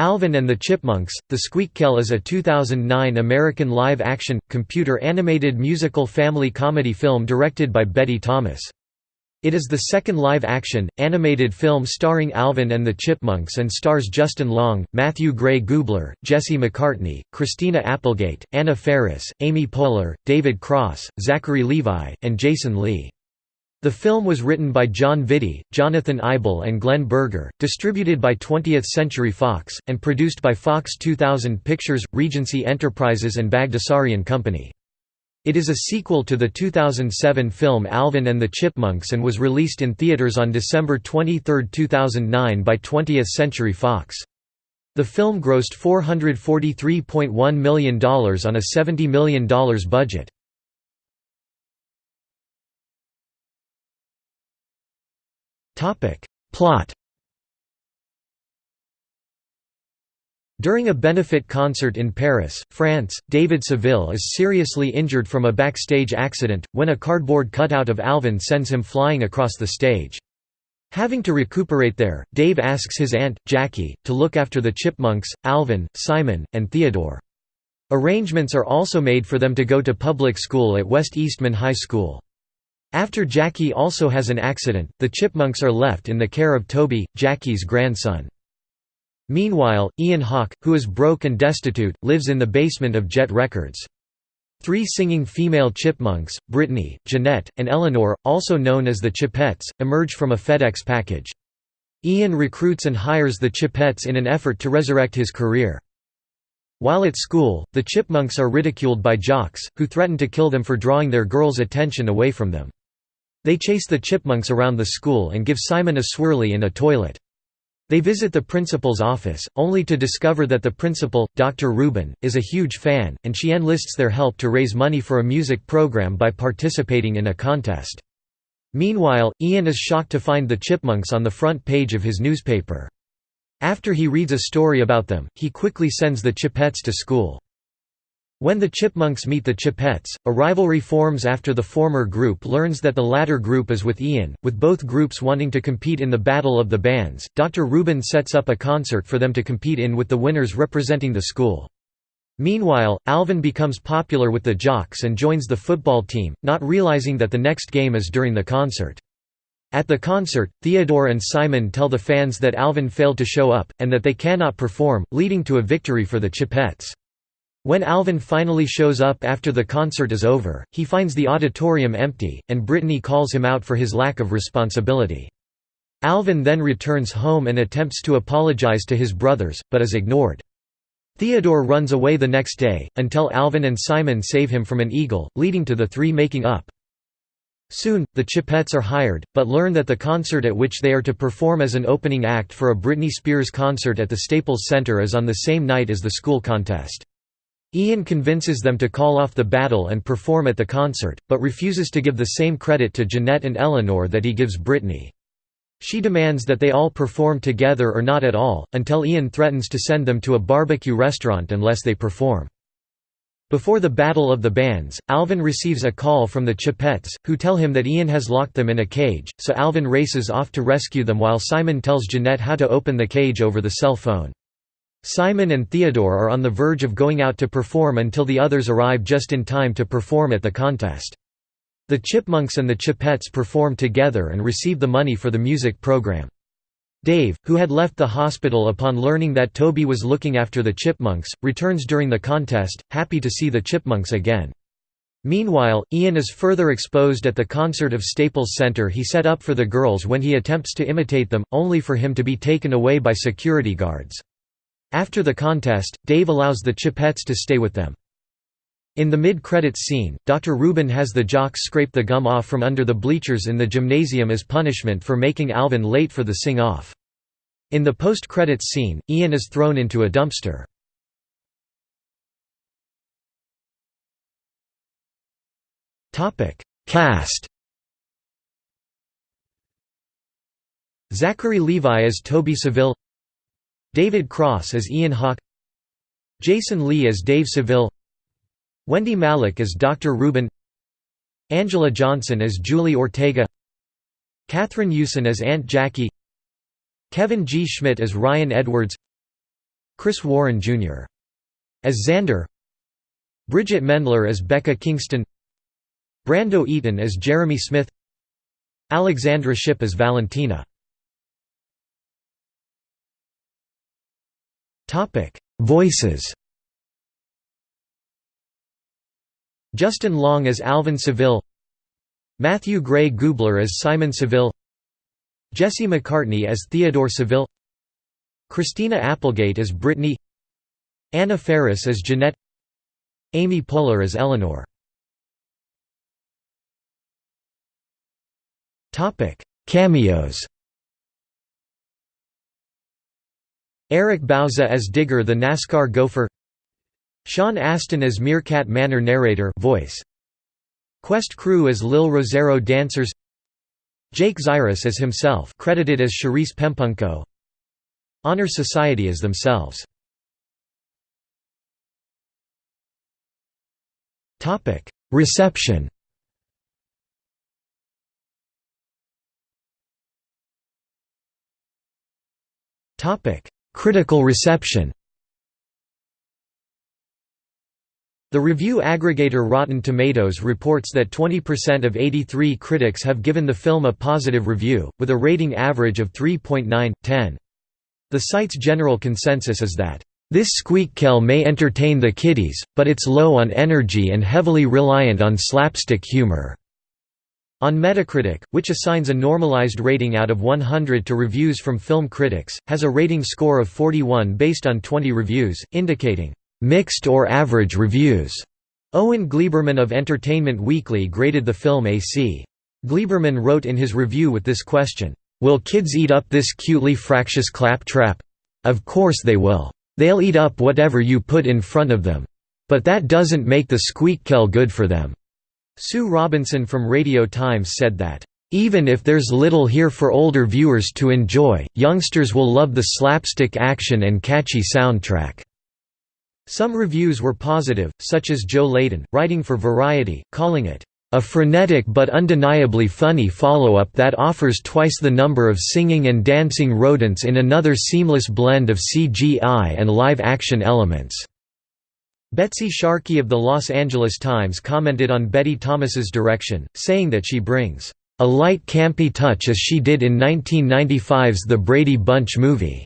Alvin and the Chipmunks, The Squeakquel is a 2009 American live-action, computer-animated musical family comedy film directed by Betty Thomas. It is the second live-action, animated film starring Alvin and the Chipmunks and stars Justin Long, Matthew Gray Gubler, Jesse McCartney, Christina Applegate, Anna Faris, Amy Poehler, David Cross, Zachary Levi, and Jason Lee. The film was written by John Vitti, Jonathan Eibel and Glenn Berger, distributed by 20th Century Fox, and produced by Fox 2000 Pictures, Regency Enterprises and Bagdasarian Company. It is a sequel to the 2007 film Alvin and the Chipmunks and was released in theaters on December 23, 2009 by 20th Century Fox. The film grossed $443.1 million on a $70 million budget. Plot During a benefit concert in Paris, France, David Seville is seriously injured from a backstage accident, when a cardboard cutout of Alvin sends him flying across the stage. Having to recuperate there, Dave asks his aunt, Jackie, to look after the Chipmunks, Alvin, Simon, and Theodore. Arrangements are also made for them to go to public school at West Eastman High School. After Jackie also has an accident, the Chipmunks are left in the care of Toby, Jackie's grandson. Meanwhile, Ian Hawke, who is broke and destitute, lives in the basement of Jet Records. Three singing female chipmunks, Brittany, Jeanette, and Eleanor, also known as the Chipettes, emerge from a FedEx package. Ian recruits and hires the Chipettes in an effort to resurrect his career. While at school, the chipmunks are ridiculed by jocks, who threaten to kill them for drawing their girls' attention away from them. They chase the chipmunks around the school and give Simon a swirly in a toilet. They visit the principal's office, only to discover that the principal, Dr. Rubin, is a huge fan, and she enlists their help to raise money for a music program by participating in a contest. Meanwhile, Ian is shocked to find the chipmunks on the front page of his newspaper. After he reads a story about them, he quickly sends the Chipettes to school. When the Chipmunks meet the Chipettes, a rivalry forms after the former group learns that the latter group is with Ian, with both groups wanting to compete in the Battle of the Bands. Dr. Rubin sets up a concert for them to compete in with the winners representing the school. Meanwhile, Alvin becomes popular with the jocks and joins the football team, not realizing that the next game is during the concert. At the concert, Theodore and Simon tell the fans that Alvin failed to show up, and that they cannot perform, leading to a victory for the Chipettes. When Alvin finally shows up after the concert is over, he finds the auditorium empty, and Brittany calls him out for his lack of responsibility. Alvin then returns home and attempts to apologize to his brothers, but is ignored. Theodore runs away the next day, until Alvin and Simon save him from an eagle, leading to the three making up. Soon, the Chipettes are hired, but learn that the concert at which they are to perform as an opening act for a Britney Spears concert at the Staples Center is on the same night as the school contest. Ian convinces them to call off the battle and perform at the concert, but refuses to give the same credit to Jeanette and Eleanor that he gives Brittany. She demands that they all perform together or not at all, until Ian threatens to send them to a barbecue restaurant unless they perform. Before the Battle of the Bands, Alvin receives a call from the Chipettes, who tell him that Ian has locked them in a cage, so Alvin races off to rescue them while Simon tells Jeanette how to open the cage over the cell phone. Simon and Theodore are on the verge of going out to perform until the others arrive just in time to perform at the contest. The Chipmunks and the Chipettes perform together and receive the money for the music program. Dave, who had left the hospital upon learning that Toby was looking after the Chipmunks, returns during the contest, happy to see the Chipmunks again. Meanwhile, Ian is further exposed at the concert of Staples Center he set up for the girls when he attempts to imitate them, only for him to be taken away by security guards. After the contest, Dave allows the Chipettes to stay with them. In the mid-credits scene, Dr. Rubin has the jocks scrape the gum off from under the bleachers in the gymnasium as punishment for making Alvin late for the sing-off. In the post-credits scene, Ian is thrown into a dumpster. Cast Zachary Levi as Toby Seville David Cross as Ian Hawke Jason Lee as Dave Seville Wendie Malick as Dr. Rubin Anjelah Johnson as Julie Ortega Catherine Hewson as Aunt Jackie Kevin G. Schmidt as Ryan Edwards Chris Warren Jr. as Xander Bridgit Mendler as Becca Kingston Brando Eaton as Jeremy Smith Alexandra Shipp as Valentina Voices. Justin Long as Alvin Seville. Matthew Gray Gubler as Simon Seville. Jesse McCartney as Theodore Seville. Christina Applegate as Brittany. Anna Faris as Jeanette. Amy Poehler as Eleanor. Topic: Cameos Eric Bauza as Digger the NASCAR gopher. Sean Astin as Meerkat Manor narrator voice. Quest crew as Lil Rosero dancers. Jake Zyrus as himself credited as Charice Pempengco. Honor Society as themselves. Reception Critical reception The review aggregator Rotten Tomatoes reports that 20% of 83 critics have given the film a positive review, with a rating average of 3.9/10. The site's general consensus is that, "...this squeakquel may entertain the kiddies, but it's low on energy and heavily reliant on slapstick humor." On Metacritic, which assigns a normalized rating out of 100 to reviews from film critics, has a rating score of 41 based on 20 reviews, indicating mixed or average reviews. Owen Gleiberman of Entertainment Weekly graded the film a C. Gleiberman wrote in his review with this question, "'Will kids eat up this cutely fractious claptrap? Of course they will. They'll eat up whatever you put in front of them. But that doesn't make the squeakquel good for them." Sue Robinson from Radio Times said that, "...even if there's little here for older viewers to enjoy, youngsters will love the slapstick action and catchy soundtrack." Some reviews were positive, such as Joe Leydon, writing for Variety, calling it, "...a frenetic but undeniably funny follow-up that offers twice the number of singing and dancing rodents in another seamless blend of CGI and live-action elements." Betsy Sharkey of the Los Angeles Times commented on Betty Thomas's direction, saying that she brings a light campy touch as she did in 1995's The Brady Bunch movie.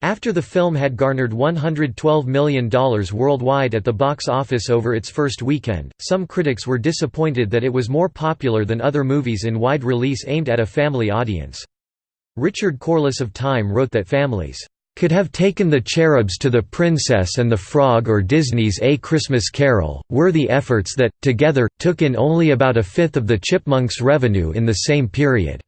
After the film had garnered $112 million worldwide at the box office over its first weekend, some critics were disappointed that it was more popular than other movies in wide release aimed at a family audience. Richard Corliss of Time wrote that families could have taken the cherubs to the Princess and the Frog or Disney's A Christmas Carol, worthy efforts that, together, took in only about a fifth of the Chipmunks' revenue in the same period.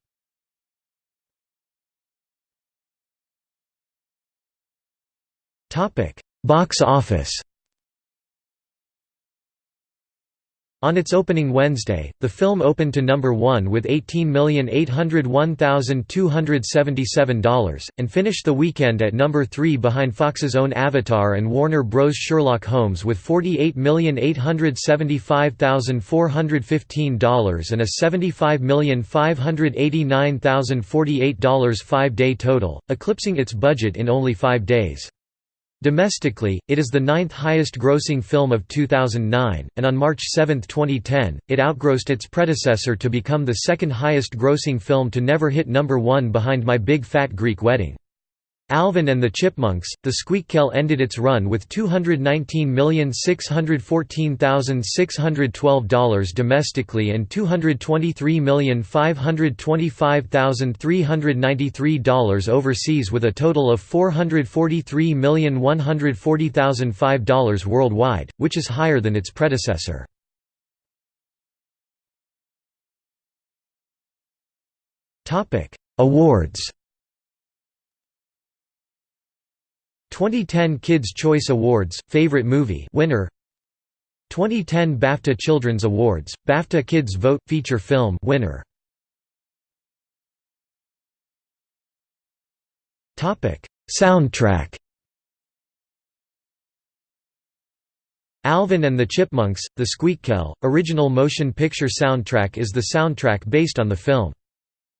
Box office On its opening Wednesday, the film opened to number 1 with $18,801,277, and finished the weekend at number 3 behind Fox's own Avatar and Warner Bros. Sherlock Holmes with $48,875,415 and a $75,589,048 five-day total, eclipsing its budget in only five days. Domestically, it is the ninth highest grossing film of 2009, and on March 7, 2010, it outgrossed its predecessor to become the second highest grossing film to never hit number one behind My Big Fat Greek Wedding. Alvin and the Chipmunks, the Squeakquel ended its run with $219,614,612 domestically and $223,525,393 overseas with a total of $443,140,005 worldwide, which is higher than its predecessor. Awards 2010 Kids' Choice Awards Favorite Movie winner. 2010 BAFTA Children's Awards BAFTA Kids Vote Feature Film winner. Soundtrack. Alvin and the Chipmunks The Squeakquel original motion picture soundtrack is the soundtrack based on the film.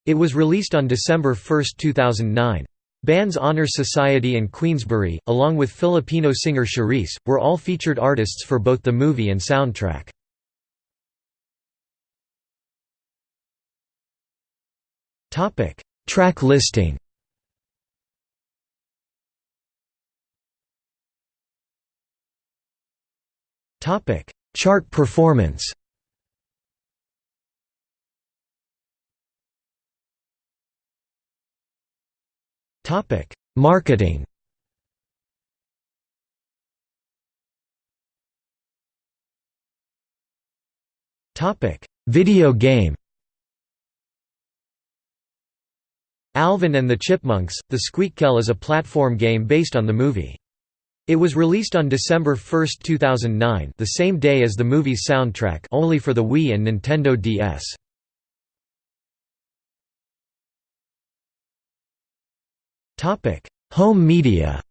It was released on December 1, 2009 Bands Honor Society and Queensberry, along with Filipino singer Charice, were all featured artists for both the movie and soundtrack. Track listing Chart performance Topic: Marketing. Topic: Video game. Alvin and the Chipmunks: The Squeakquel is a platform game based on the movie. It was released on December 1, 2009, the same day as the movie's soundtrack, only for the Wii and Nintendo DS. Topic: Home media.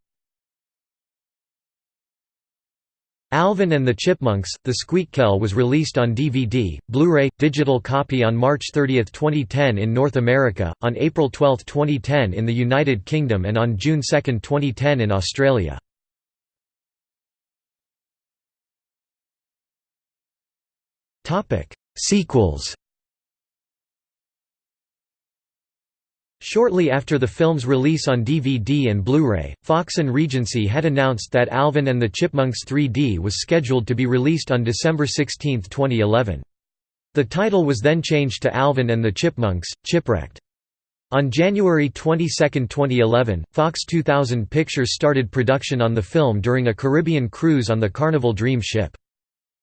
Alvin and the Chipmunks: The Squeakquel was released on DVD, Blu-ray, digital copy on March 30, 2010 in North America, on April 12, 2010 in the United Kingdom and on June 2, 2010 in Australia. Topic: Sequels Shortly after the film's release on DVD and Blu-ray, Fox and Regency had announced that Alvin and the Chipmunks 3D was scheduled to be released on December 16, 2011. The title was then changed to Alvin and the Chipmunks, Chipwrecked. On January 22, 2011, Fox 2000 Pictures started production on the film during a Caribbean cruise on the Carnival Dream ship.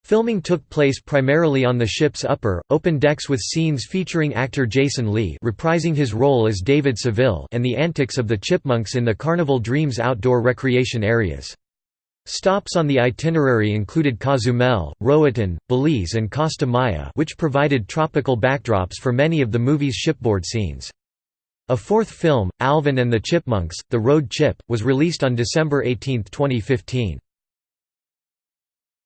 Filming took place primarily on the ship's upper, open decks with scenes featuring actor Jason Lee reprising his role as David Seville and the antics of the chipmunks in the Carnival Dreams outdoor recreation areas. Stops on the itinerary included Cozumel, Roatan, Belize and Costa Maya which provided tropical backdrops for many of the movie's shipboard scenes. A fourth film, Alvin and the Chipmunks, The Road Chip, was released on December 18, 2015.